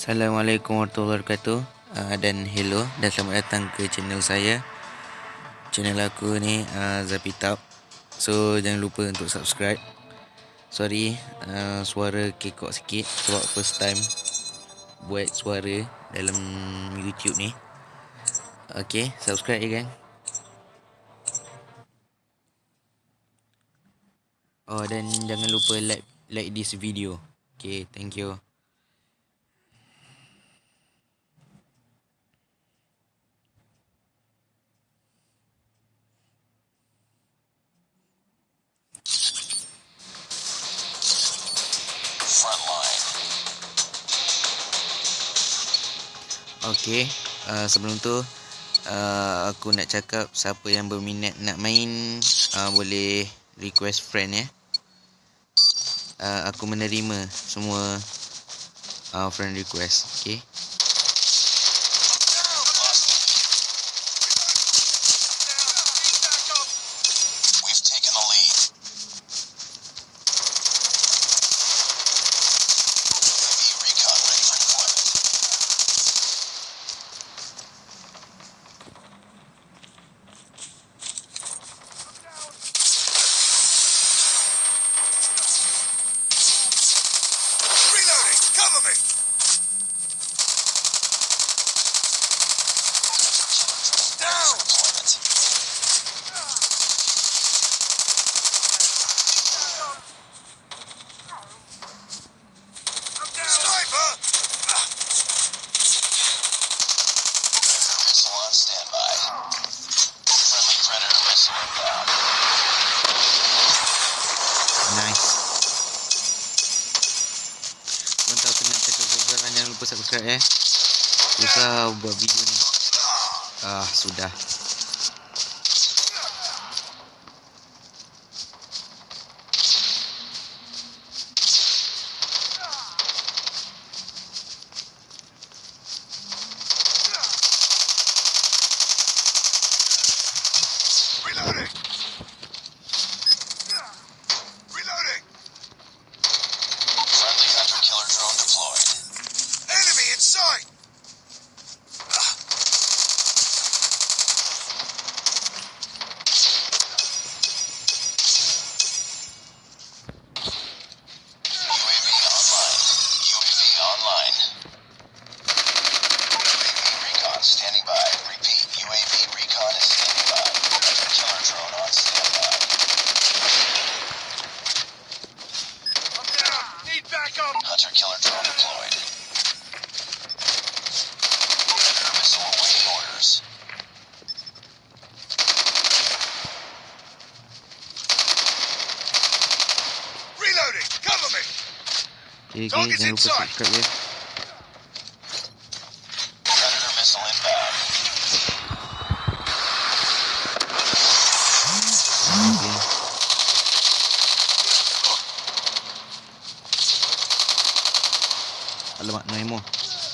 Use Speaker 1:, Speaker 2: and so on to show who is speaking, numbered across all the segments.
Speaker 1: Assalamualaikum warahmatullahi wabarakatuh. Uh, Dan hello Dan selamat datang ke channel saya. Channel aku ni uh, Zapitap So jangan lupa untuk subscribe. Sorry uh, Suara kekok sikit. Sebab first time Buat suara Dalam YouTube ni. Okay Subscribe ya gang. Oh dan jangan lupa like Like this video. Okay thank you Okey, uh, sebelum tu uh, aku nak cakap siapa yang berminat nak main uh, boleh request friend ya. Uh, aku menerima semua uh, friend request. Okey. Lupa subscribe eh. Susah buat video ni. Ah, sudah.
Speaker 2: Hunter killer drone deployed. Predator missile awaiting orders. Reloading! Cover me!
Speaker 1: Okay, okay,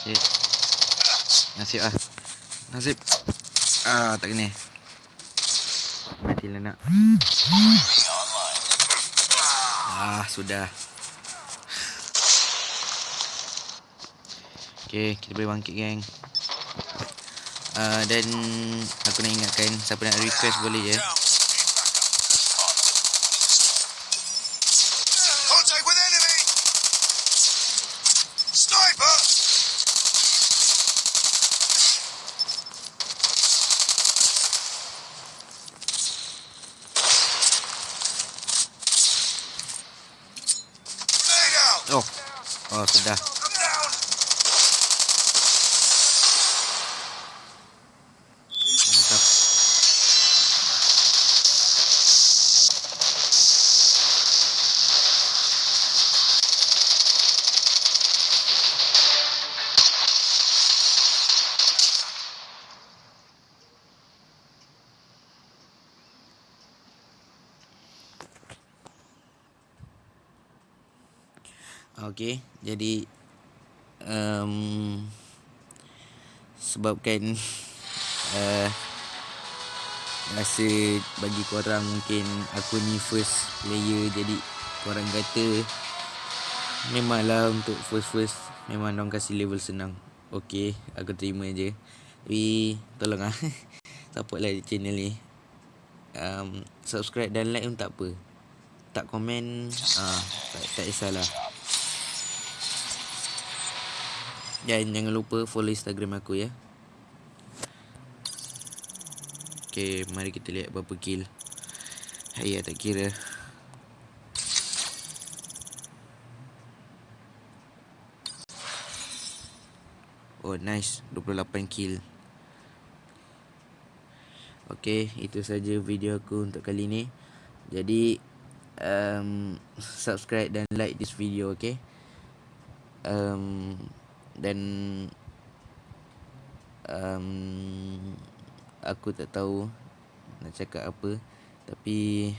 Speaker 1: Shit. Nasib ah. Nasib. Ah, tak kena. Matilah nak. Ah, sudah. Okay, kita boleh bangkit geng. Uh, dan aku nak ingatkan siapa nak request boleh je. Oh, sudah. Okey, jadi um, sebabkan uh, rasa bagi korang mungkin aku ni first player jadi korang kata Memanglah untuk first-first Memang orang kasih level senang. Okay Aku terima je. Tapi Tolong lah Support lah channel ni. Um, Subscribe dan like pun tak apa. Tak komen ah, tak, tak kisahlah Dan jangan lupa follow Instagram aku ya. Okay Mari kita lihat berapa kill. Hayat tak kira. Oh nice. 28 kill. Okay itu saja video aku untuk kali ni. Jadi um, Subscribe dan like this video okay? Um, Dan um, Aku tak tahu Nak cakap apa. Tapi